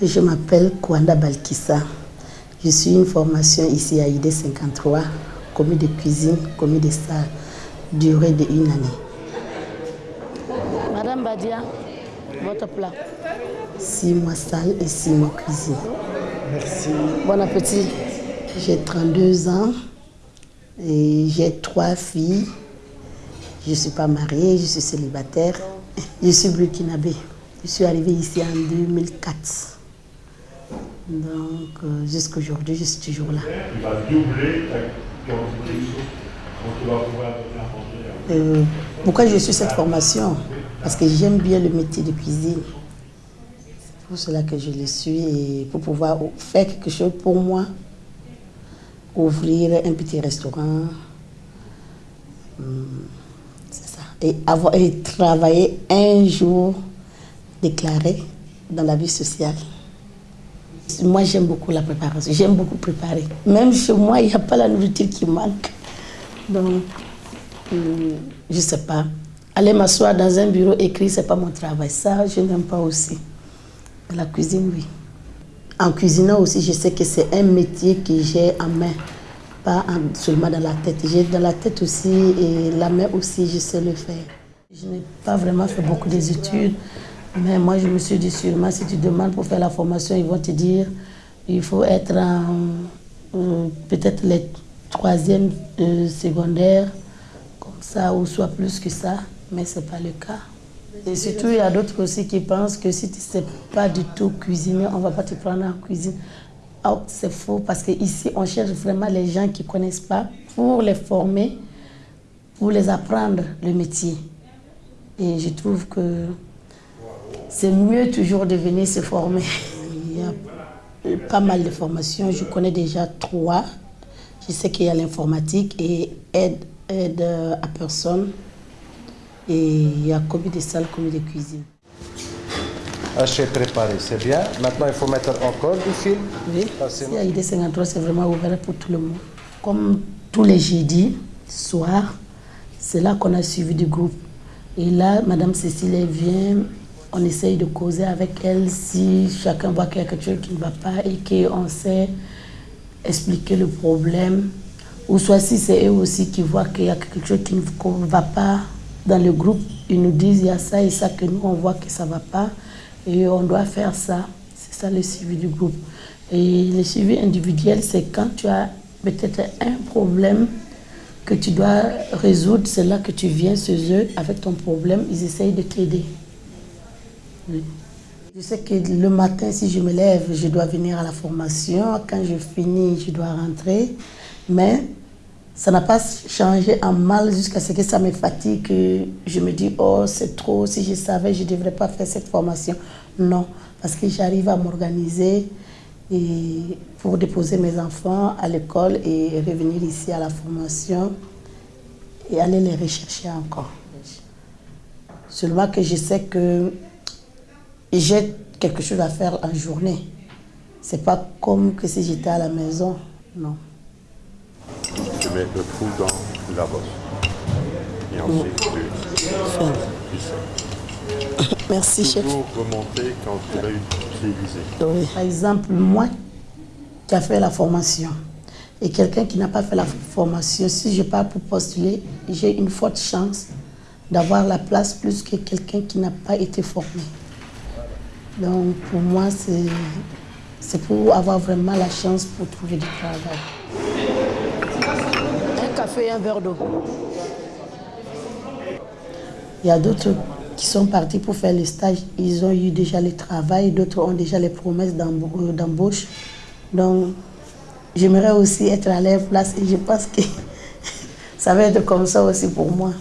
Je m'appelle Kwanda Balkissa. Je suis une formation ici à ID 53, commis de cuisine, commis de salle, durée de une année. Madame Badia, votre plat. Six mois salle et six mois cuisine. Merci. Bon appétit. J'ai 32 ans et j'ai trois filles. Je ne suis pas mariée, je suis célibataire. Je suis burkinabé. Je suis arrivée ici en 2004. Donc, euh, jusqu'à aujourd'hui, je suis toujours là. Tu vas doubler ta quantité donc tu vas pouvoir. Euh, pourquoi je suis cette formation? Parce que j'aime bien le métier de cuisine. C'est pour cela que je le suis et pour pouvoir faire quelque chose pour moi, ouvrir un petit restaurant, hum, c'est ça. Et, avoir, et travailler un jour déclaré dans la vie sociale. Moi, j'aime beaucoup la préparation. J'aime beaucoup préparer. Même chez moi, il n'y a pas la nourriture qui manque. Donc, hum, je ne sais pas. Aller m'asseoir dans un bureau écrit, ce n'est pas mon travail. Ça, je n'aime pas aussi. La cuisine, oui. En cuisinant aussi, je sais que c'est un métier que j'ai en main, pas en- seulement dans la tête. J'ai dans la tête aussi et la main aussi, je sais le faire. Je n'ai pas vraiment fait beaucoup d'études, mais moi, je me suis dit sûrement, si tu demandes pour faire la formation, ils vont te dire il faut être euh, peut-être les troisième euh, secondaire, comme ça, ou soit plus que ça, mais ce n'est pas le cas. Et surtout, il y a d'autres aussi qui pensent que si tu ne sais pas du tout cuisiner, on ne va pas te prendre en cuisine. Oh, c'est faux, parce qu'ici, on cherche vraiment les gens qui ne connaissent pas pour les former, pour les apprendre le métier. Et je trouve que c'est mieux toujours de venir se former. Il y a pas mal de formations, je connais déjà trois. Je sais qu'il y a l'informatique et aide, aide à personne. Et il y a commis de salle, commis de cuisine. Haché préparé, c'est bien. Maintenant, il faut mettre encore du fil. Oui, Passez- ici à ID 53, c'est vraiment ouvert pour tout le monde. Comme tous les jeudis soirs, c'est là qu'on a suivi du groupe. Et là, Madame Cécile vient, on essaye de causer avec elle si chacun voit qu'il y a quelque chose qui ne va pas et qu'on sait expliquer le problème. Ou soit si c'est eux aussi qui voient qu'il y a quelque chose qui ne va pas dans le groupe, ils nous disent il y a ça et ça que nous on voit que ça ne va pas et on doit faire ça. C'est ça le suivi du groupe. Et le suivi individuel, c'est quand tu as peut-être un problème que tu dois résoudre, c'est là que tu viens chez eux avec ton problème, ils essayent de t'aider. Je sais que le matin, si je me lève, je dois venir à la formation. Quand je finis, je dois rentrer. Mais ça n'a pas changé en mal jusqu'à ce que ça me fatigue. Je me dis, oh, c'est trop. Si je savais, je ne devrais pas faire cette formation. Non, parce que j'arrive à m'organiser pour déposer mes enfants à l'école et revenir ici à la formation et aller les rechercher encore. Seulement que je sais que j'ai quelque chose à faire en journée. C'est pas comme que si j'étais à la maison, non. Tu mets le trou dans la bosse. Et ensuite, tu, tu sais. Merci, chef. Toujours remonter quand tu l'as utilisé. Oui. Par exemple, moi qui a fait la formation et quelqu'un qui n'a pas fait la formation, si je pars pour postuler, j'ai une forte chance d'avoir la place plus que quelqu'un qui n'a pas été formé. Donc pour moi, c'est pour avoir vraiment la chance pour trouver du travail. Un café et un verre d'eau. Il y a d'autres qui sont partis pour faire le stage. Ils ont eu déjà le travail, d'autres ont déjà les promesses d'embau- d'embauche. Donc, j'aimerais aussi être à leur place et je pense que ça va être comme ça aussi pour moi.